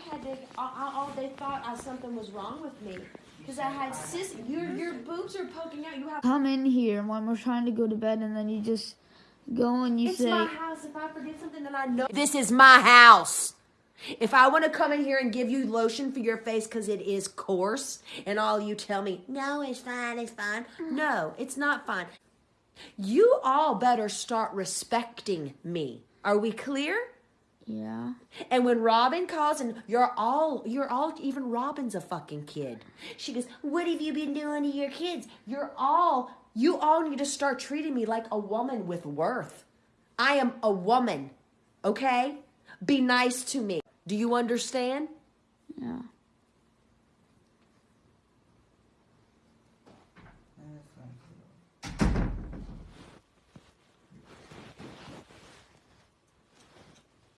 had to. All, all they thought I, something was wrong with me because I had cis. Your your boobs are poking out. You have. Come in here when we're trying to go to bed, and then you just go and you It's say, my house. If I forget something, then I know. This is my house. If I want to come in here and give you lotion for your face because it is coarse, and all you tell me, no, it's fine, it's fine. No, it's not fine. You all better start respecting me. Are we clear? Yeah. And when Robin calls and you're all you're all even Robin's a fucking kid. She goes, "What have you been doing to your kids? You're all you all need to start treating me like a woman with worth. I am a woman. Okay? Be nice to me. Do you understand?" Yeah.